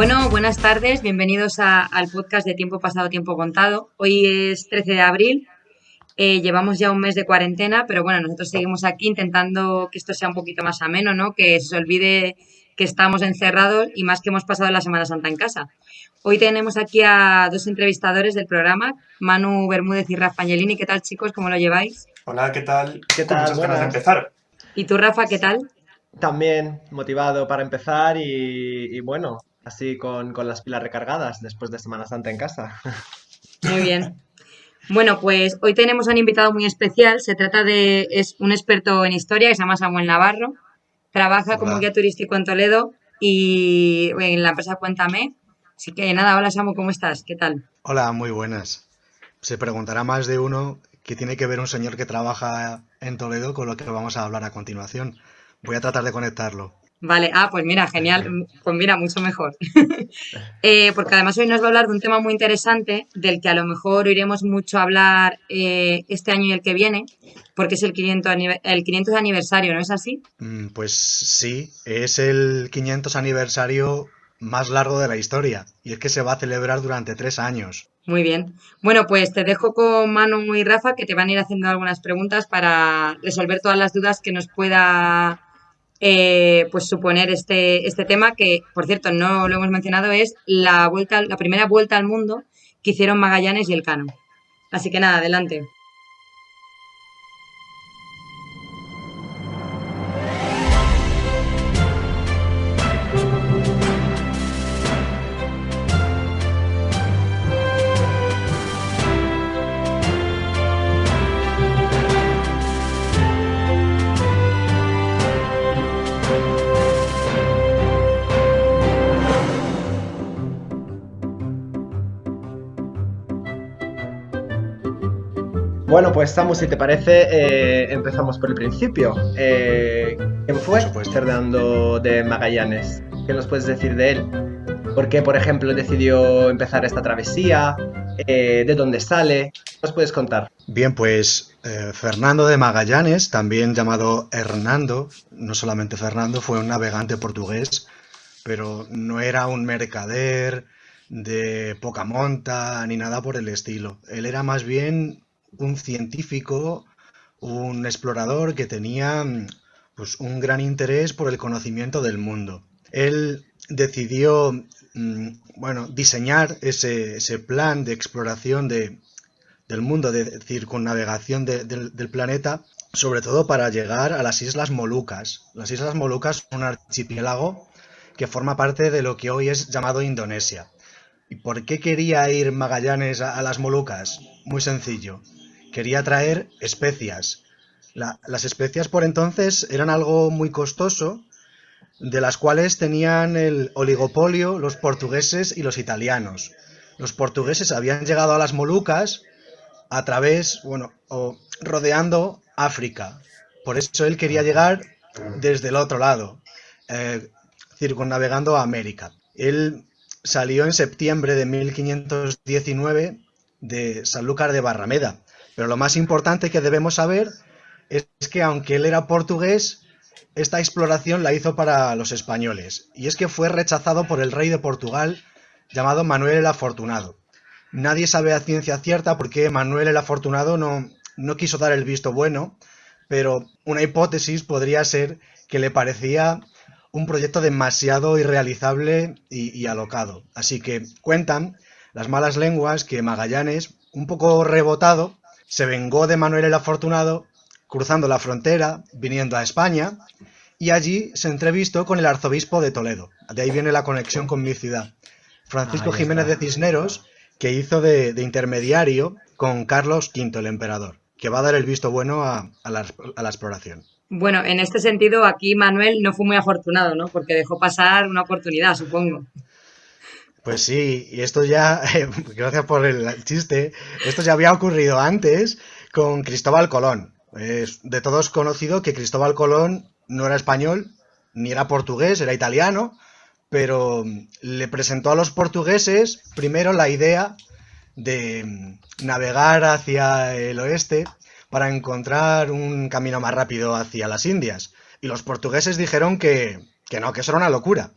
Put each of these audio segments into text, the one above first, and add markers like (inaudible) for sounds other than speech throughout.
Bueno, buenas tardes, bienvenidos al podcast de Tiempo Pasado, Tiempo Contado. Hoy es 13 de abril, eh, llevamos ya un mes de cuarentena, pero bueno, nosotros seguimos aquí intentando que esto sea un poquito más ameno, ¿no? Que se olvide que estamos encerrados y más que hemos pasado la Semana Santa en casa. Hoy tenemos aquí a dos entrevistadores del programa, Manu Bermúdez y Rafa Angelini. ¿Qué tal, chicos? ¿Cómo lo lleváis? Hola, ¿qué tal? ¿Qué tal? muchas ganas de empezar. ¿Y tú, Rafa, qué tal? También motivado para empezar y, y bueno, así con, con las pilas recargadas después de Semana Santa en casa. Muy bien. Bueno, pues hoy tenemos a un invitado muy especial. Se trata de es un experto en historia que se llama Samuel Navarro. Trabaja como guía turístico en Toledo y en la empresa Cuéntame. Así que nada, hola Samu, ¿cómo estás? ¿Qué tal? Hola, muy buenas. Se preguntará más de uno qué tiene que ver un señor que trabaja en Toledo con lo que vamos a hablar a continuación. Voy a tratar de conectarlo. Vale, ah, pues mira, genial, pues mira, mucho mejor. (laughs) Eh, porque además hoy nos va a hablar de un tema muy interesante del que a lo mejor oiremos mucho hablar eh, este año y el que viene, porque es el 500, anive- el 500 aniversario, ¿no es así? Mm, Pues sí, es el 500 aniversario más largo de la historia y es que se va a celebrar durante tres años. Muy bien. Bueno, pues te dejo con Manu y Rafa que te van a ir haciendo algunas preguntas para resolver todas las dudas que nos pueda eh, pues suponer este, este tema, que por cierto no lo hemos mencionado, es la vuelta, la primera vuelta al mundo que hicieron Magallanes y Elcano. Así que nada, adelante. Bueno, pues Samu, si te parece, eh, empezamos por el principio. Eh, ¿Quién fue. Fernando de Magallanes? ¿Qué nos puedes decir de él? ¿Por qué, por ejemplo, decidió empezar esta travesía? Eh, ¿De dónde sale? ¿Qué ¿Nos puedes contar? Bien, pues eh, Fernando de Magallanes, también llamado Hernando, no solamente Fernando, fue un navegante portugués, pero no era un mercader de poca monta ni nada por el estilo. Él era más bien un científico, un explorador que tenía mm, pues, un gran interés por el conocimiento del mundo. Él decidió mm, bueno, diseñar ese, ese plan de exploración de, del mundo, de circunnavegación de- del, planeta, sobre todo para llegar a las Islas Molucas. Las Islas Molucas son un archipiélago que forma parte de lo que hoy es llamado Indonesia. ¿Y por qué quería ir Magallanes a las Molucas? Muy sencillo. Quería traer especias. La- las especias por entonces eran algo muy costoso, de las cuales tenían el oligopolio los portugueses y los italianos. Los portugueses habían llegado a las Molucas a través, bueno, o rodeando África. Por eso él quería llegar desde el otro lado, eh, circunnavegando a América. Él salió en septiembre de 1519 de Sanlúcar de Barrameda. Pero lo más importante que debemos saber es que aunque él era portugués, esta exploración la hizo para los españoles. Y es que fue rechazado por el rey de Portugal llamado Manuel el Afortunado. Nadie sabe a ciencia cierta por qué Manuel el Afortunado no, no quiso dar el visto bueno, pero una hipótesis podría ser que le parecía un proyecto demasiado irrealizable y, y alocado. Así que cuentan las malas lenguas que Magallanes, un poco rebotado, se vengó de Manuel el Afortunado cruzando la frontera, viniendo a España, y allí se entrevistó con el arzobispo de Toledo. De ahí viene la conexión con mi ciudad. Francisco Jiménez de. Cisneros, que hizo de, de intermediario con Carlos V, el emperador, que va a dar el visto bueno a, a la, a la exploración. Bueno, en este sentido, aquí Manuel no fue muy afortunado, ¿no? Porque dejó pasar una oportunidad, supongo. Pues sí, y esto ya, (laughs) gracias por el chiste, esto ya había ocurrido antes con Cristóbal Colón. Es de todos conocido que Cristóbal Colón no era español, ni era portugués, era italiano, pero le presentó a los portugueses primero la idea de navegar hacia el oeste para encontrar un camino más rápido hacia las Indias. Y los portugueses dijeron que, que no, que eso era una locura.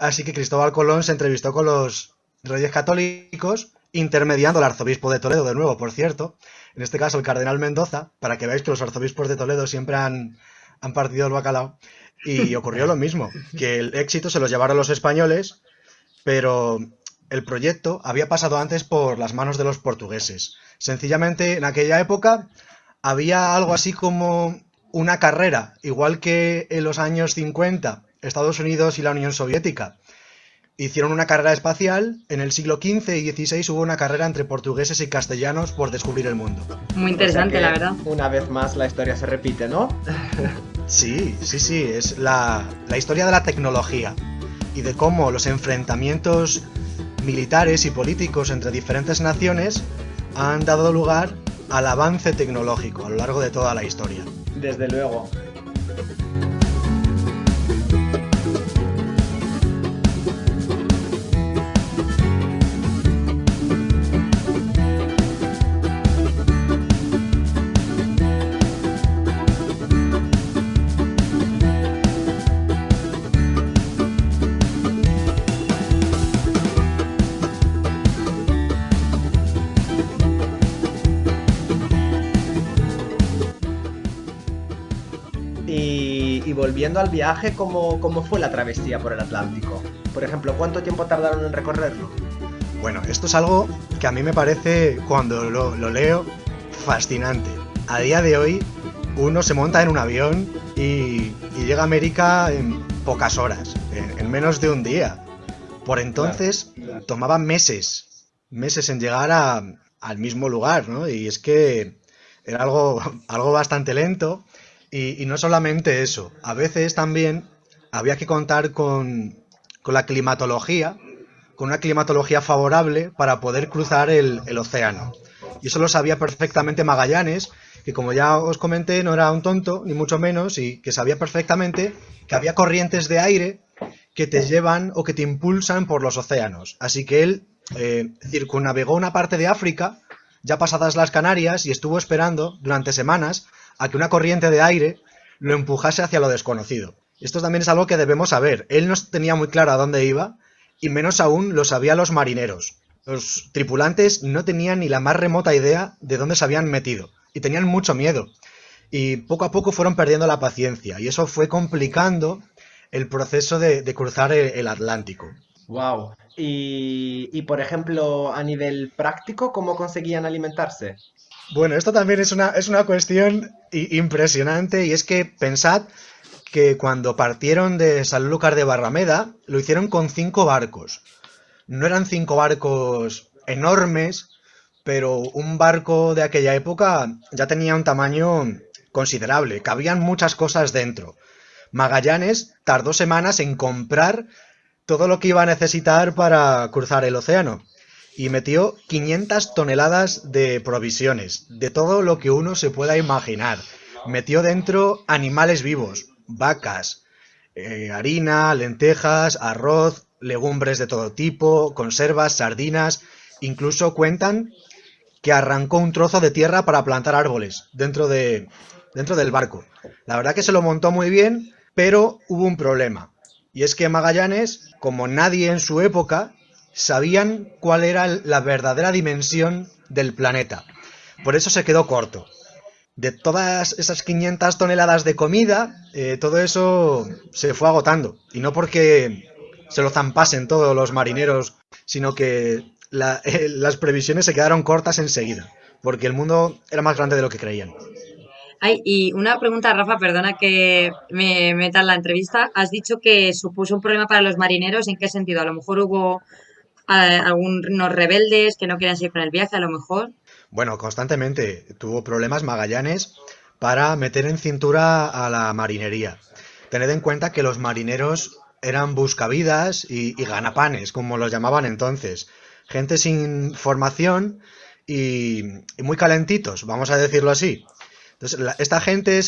Así que Cristóbal Colón se entrevistó con los reyes católicos, intermediando al arzobispo de Toledo, de nuevo, por cierto, en este caso el cardenal Mendoza, para que veáis que los arzobispos de Toledo siempre han, han partido el bacalao. Y (laughs) ocurrió lo mismo, que el éxito se los llevaron los españoles, pero el proyecto había pasado antes por las manos de los portugueses. Sencillamente, en aquella época había algo así como una carrera, igual que en los años 50 Estados Unidos y la Unión Soviética hicieron una carrera espacial, en el siglo XV y XVI hubo una carrera entre portugueses y castellanos por descubrir el mundo. Muy interesante, la verdad. Una vez más la historia se repite, ¿no? (laughs) sí, sí, sí, es la, la historia de la tecnología y de cómo los enfrentamientos militares y políticos entre diferentes naciones han dado lugar al avance tecnológico a lo largo de toda la historia. Desde luego. Volviendo al viaje, ¿cómo, ¿cómo fue la travesía por el Atlántico? Por ejemplo, ¿cuánto tiempo tardaron en recorrerlo? Bueno, esto es algo que a mí me parece, cuando lo, leo, fascinante. A día de hoy, uno se monta en un avión y, llega a América en pocas horas, en, menos de un día. Por entonces, tomaba meses, meses en llegar al mismo lugar, ¿no? Y es que era algo, (laughs) algo bastante lento y, no solamente eso, a veces también había que contar con, la climatología, con una climatología favorable para poder cruzar el, océano. Y eso lo sabía perfectamente Magallanes, que como ya os comenté no era un tonto, ni mucho menos, y que sabía perfectamente que había corrientes de aire que te llevan o que te impulsan por los océanos. Así que él eh, circunnavegó una parte de África, ya pasadas las Canarias, y estuvo esperando durante semanas a que una corriente de aire lo empujase hacia lo desconocido. Esto también es algo que debemos saber. Él no tenía muy claro a dónde iba, y menos aún lo sabían los marineros. Los tripulantes no tenían ni la más remota idea de dónde se habían metido, y tenían mucho miedo. Y poco a poco fueron perdiendo la paciencia, y eso fue complicando el proceso de, cruzar el, Atlántico. Wow. Y, y, por ejemplo, a nivel práctico, ¿cómo conseguían alimentarse? Bueno, esto también es una, es una cuestión impresionante y es que pensad que cuando partieron de Sanlúcar de Barrameda lo hicieron con cinco barcos. No eran cinco barcos enormes, pero un barco de aquella época ya tenía un tamaño considerable, cabían muchas cosas dentro. Magallanes tardó semanas en comprar todo lo que iba a necesitar para cruzar el océano y metió 500 toneladas de provisiones, de todo lo que uno se pueda imaginar. Metió dentro animales vivos, vacas, eh, harina, lentejas, arroz, legumbres de todo tipo, conservas, sardinas, incluso cuentan que arrancó un trozo de tierra para plantar árboles dentro, de, dentro del barco. La verdad que se lo montó muy bien, pero hubo un problema. Y es que Magallanes, como nadie en su época, sabían cuál era la verdadera dimensión del planeta. Por eso se quedó corto. De todas esas 500 toneladas de comida, eh, todo eso se fue agotando. Y no porque se lo zampasen todos los marineros, sino que eh, las previsiones se quedaron cortas enseguida, porque el mundo era más grande de lo que creían. Ay, y una pregunta, Rafa, perdona que me meta en la entrevista. Has dicho que supuso un problema para los marineros. ¿En qué sentido? A lo mejor hubo algunos rebeldes que no quieren seguir con el viaje, a lo mejor. Bueno, constantemente tuvo problemas Magallanes para meter en cintura a la marinería. Tened en cuenta que los marineros eran buscavidas y, ganapanes, como los llamaban entonces. Gente sin formación y, muy calentitos, vamos a decirlo así. Entonces, esta gente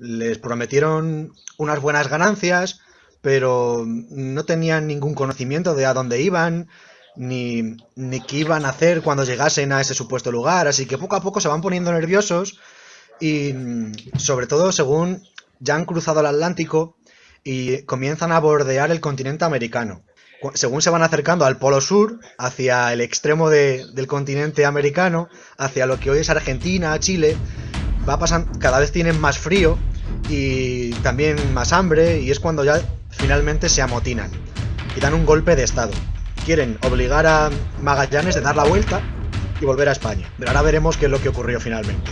les prometieron unas buenas ganancias, pero no tenían ningún conocimiento de a dónde iban, ni, ni qué iban a hacer cuando llegasen a ese supuesto lugar, así que poco a poco se van poniendo nerviosos y sobre todo según ya han cruzado el Atlántico y comienzan a bordear el continente americano. según se van acercando al polo sur, hacia el extremo del continente americano, hacia lo que hoy es Argentina, Chile, va pasando, cada vez tienen más frío y también más hambre y es cuando ya finalmente se amotinan y dan un golpe de estado. Quieren obligar a Magallanes de dar la vuelta y volver a España. Pero ahora veremos qué es lo que ocurrió finalmente.